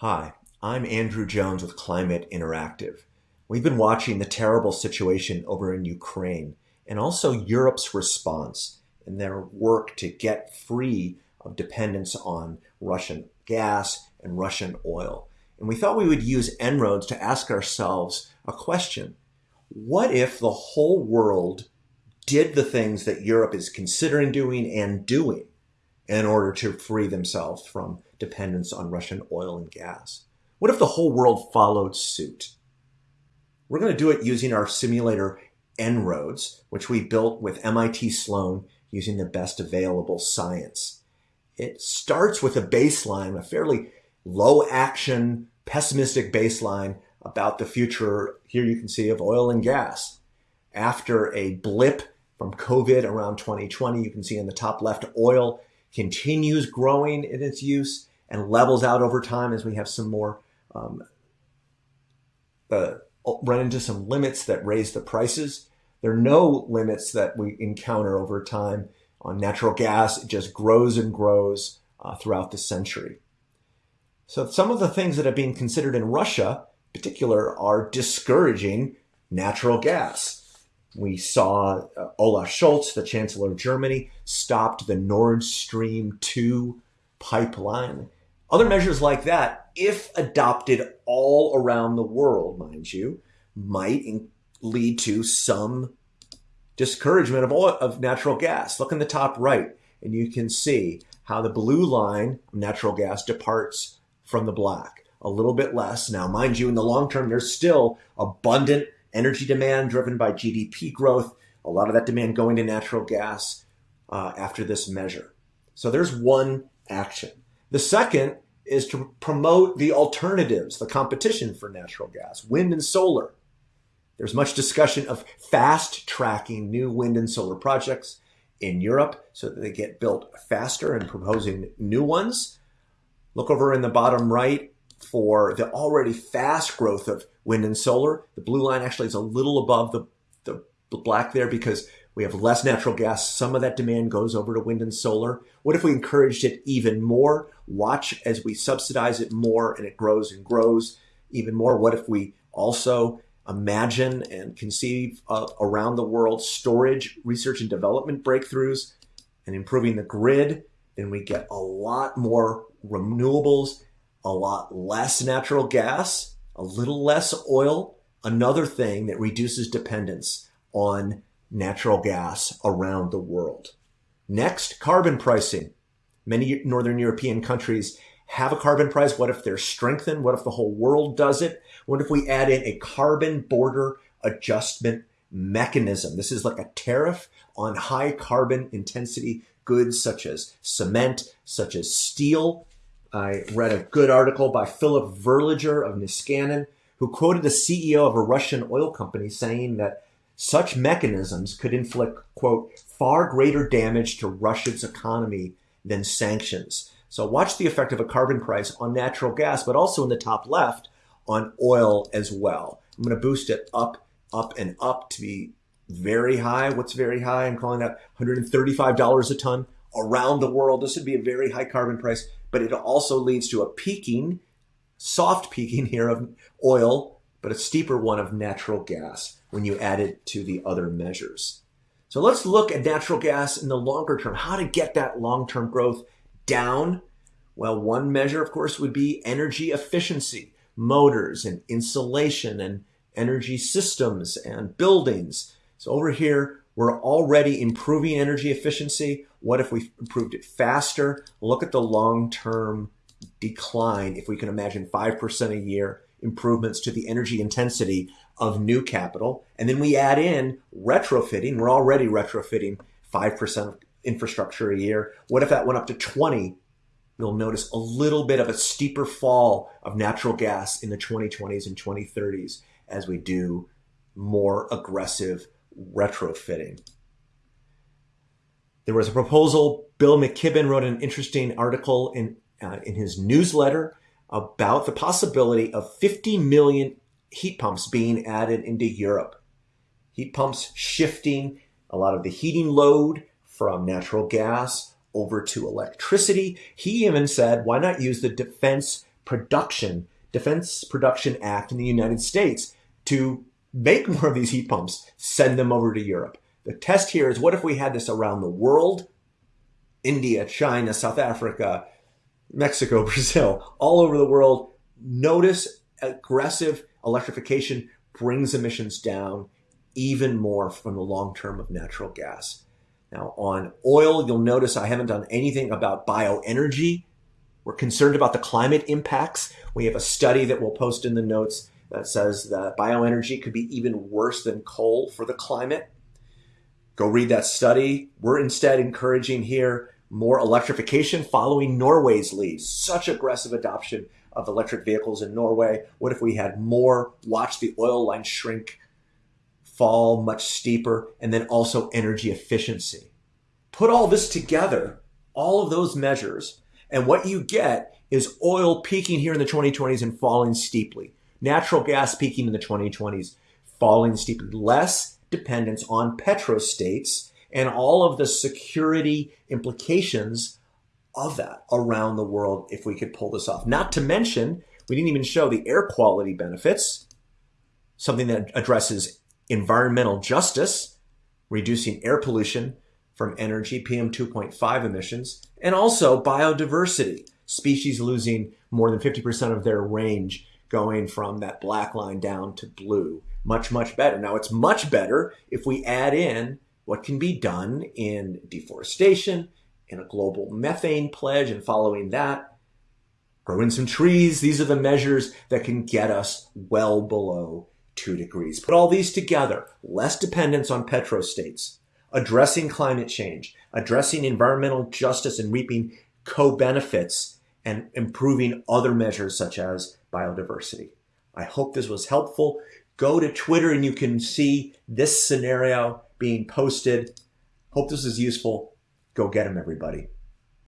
Hi, I'm Andrew Jones with Climate Interactive. We've been watching the terrible situation over in Ukraine and also Europe's response and their work to get free of dependence on Russian gas and Russian oil. And we thought we would use En-ROADS to ask ourselves a question. What if the whole world did the things that Europe is considering doing and doing in order to free themselves from dependence on Russian oil and gas? What if the whole world followed suit? We're going to do it using our simulator En-ROADS, which we built with MIT Sloan using the best available science. It starts with a baseline, a fairly low action, pessimistic baseline about the future. Here you can see of oil and gas. After a blip from COVID around 2020, you can see in the top left, oil continues growing in its use and levels out over time as we have some more um, uh, run into some limits that raise the prices. There are no limits that we encounter over time on natural gas. It just grows and grows uh, throughout the century. So some of the things that are being considered in Russia, in particular, are discouraging natural gas. We saw uh, Olaf Scholz, the Chancellor of Germany, stopped the Nord Stream 2 pipeline. Other measures like that, if adopted all around the world, mind you, might lead to some discouragement of, oil, of natural gas. Look in the top right, and you can see how the blue line of natural gas departs from the black. A little bit less. Now, mind you, in the long term, there's still abundant energy demand driven by GDP growth. A lot of that demand going to natural gas uh, after this measure. So there's one action. The second is to promote the alternatives, the competition for natural gas, wind and solar. There's much discussion of fast tracking new wind and solar projects in Europe so that they get built faster and proposing new ones. Look over in the bottom right for the already fast growth of wind and solar. The blue line actually is a little above the, the black there because we have less natural gas. Some of that demand goes over to wind and solar. What if we encouraged it even more? Watch as we subsidize it more and it grows and grows even more. What if we also imagine and conceive uh, around the world storage, research, and development breakthroughs and improving the grid? Then we get a lot more renewables, a lot less natural gas, a little less oil. Another thing that reduces dependence on natural gas around the world. Next, carbon pricing. Many Northern European countries have a carbon price. What if they're strengthened? What if the whole world does it? What if we add in a carbon border adjustment mechanism? This is like a tariff on high carbon intensity goods such as cement, such as steel. I read a good article by Philip Verleger of Niskanen, who quoted the CEO of a Russian oil company saying that such mechanisms could inflict, quote, far greater damage to Russia's economy than sanctions. So watch the effect of a carbon price on natural gas, but also in the top left on oil as well. I'm going to boost it up, up, and up to be very high. What's very high? I'm calling that $135 a ton around the world. This would be a very high carbon price, but it also leads to a peaking, soft peaking here of oil, but a steeper one of natural gas when you add it to the other measures. So let's look at natural gas in the longer term, how to get that long-term growth down. Well, one measure, of course, would be energy efficiency, motors and insulation and energy systems and buildings. So over here, we're already improving energy efficiency. What if we improved it faster? Look at the long-term decline. If we can imagine 5% a year improvements to the energy intensity of new capital. And then we add in retrofitting. We're already retrofitting 5% of infrastructure a year. What if that went up to 20? You'll notice a little bit of a steeper fall of natural gas in the 2020s and 2030s as we do more aggressive retrofitting. There was a proposal. Bill McKibben wrote an interesting article in, uh, in his newsletter about the possibility of 50 million heat pumps being added into Europe. Heat pumps shifting a lot of the heating load from natural gas over to electricity. He even said, why not use the Defense production, Defense Production Act in the United States to make more of these heat pumps, send them over to Europe. The test here is what if we had this around the world? India, China, South Africa, Mexico, Brazil, all over the world. Notice aggressive electrification brings emissions down even more from the long term of natural gas. Now, on oil, you'll notice I haven't done anything about bioenergy. We're concerned about the climate impacts. We have a study that we'll post in the notes that says that bioenergy could be even worse than coal for the climate. Go read that study. We're instead encouraging here more electrification following Norway's lead. Such aggressive adoption of electric vehicles in Norway. What if we had more? Watch the oil line shrink, fall much steeper, and then also energy efficiency. Put all this together, all of those measures, and what you get is oil peaking here in the 2020s and falling steeply. Natural gas peaking in the 2020s, falling steeply. Less dependence on petrostates and all of the security implications of that around the world if we could pull this off. Not to mention, we didn't even show the air quality benefits, something that addresses environmental justice, reducing air pollution from energy, PM 2.5 emissions, and also biodiversity, species losing more than 50% of their range going from that black line down to blue. Much, much better. Now, it's much better if we add in what can be done in deforestation, in a global methane pledge, and following that, growing some trees. These are the measures that can get us well below two degrees. Put all these together, less dependence on petrostates, addressing climate change, addressing environmental justice and reaping co-benefits, and improving other measures such as biodiversity. I hope this was helpful. Go to Twitter and you can see this scenario being posted. Hope this is useful. Go get them, everybody.